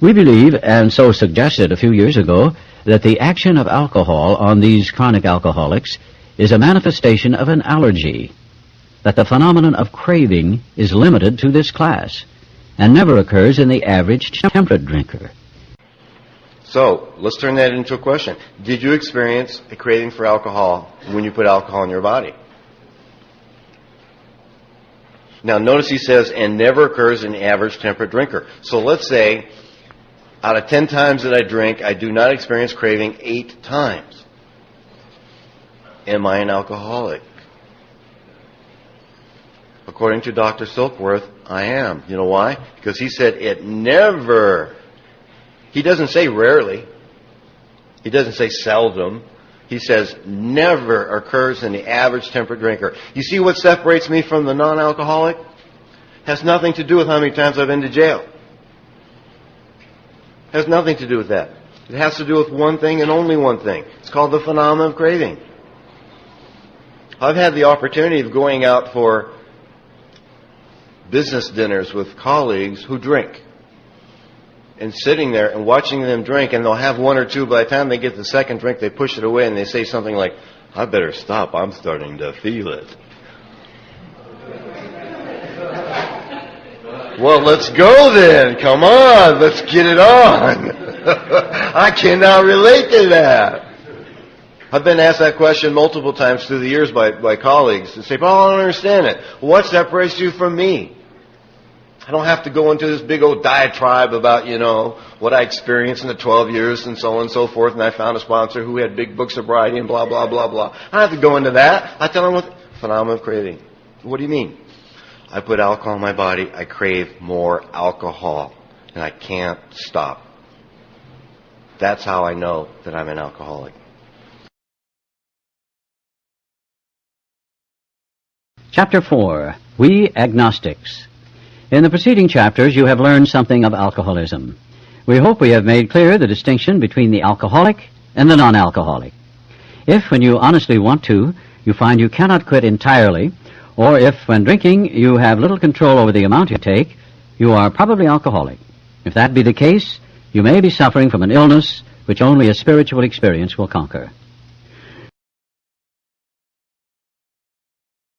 We believe, and so suggested a few years ago, that the action of alcohol on these chronic alcoholics is a manifestation of an allergy, that the phenomenon of craving is limited to this class and never occurs in the average temperate drinker. So, let's turn that into a question. Did you experience a craving for alcohol when you put alcohol in your body? Now, notice he says, and never occurs in the average temperate drinker. So let's say, out of 10 times that I drink, I do not experience craving 8 times. Am I an alcoholic? According to Dr. Silkworth, I am. You know why? Because he said it never, he doesn't say rarely, he doesn't say seldom, he says never occurs in the average temperate drinker. You see what separates me from the non-alcoholic? Has nothing to do with how many times I've been to jail. Has nothing to do with that. It has to do with one thing and only one thing. It's called the phenomenon of craving. I've had the opportunity of going out for business dinners with colleagues who drink and sitting there and watching them drink, and they'll have one or two. By the time they get the second drink, they push it away and they say something like, I better stop. I'm starting to feel it. Well, let's go then. Come on. Let's get it on. I cannot relate to that. I've been asked that question multiple times through the years by, by colleagues and say, Paul, I don't understand it. What separates you from me? I don't have to go into this big old diatribe about, you know, what I experienced in the 12 years and so on and so forth, and I found a sponsor who had big books of sobriety and blah, blah, blah, blah. I don't have to go into that. I tell them what phenomenon of craving. What do you mean? I put alcohol in my body, I crave more alcohol, and I can't stop. That's how I know that I'm an alcoholic. Chapter 4 We Agnostics. In the preceding chapters, you have learned something of alcoholism. We hope we have made clear the distinction between the alcoholic and the non-alcoholic. If, when you honestly want to, you find you cannot quit entirely, or if, when drinking, you have little control over the amount you take, you are probably alcoholic. If that be the case, you may be suffering from an illness which only a spiritual experience will conquer.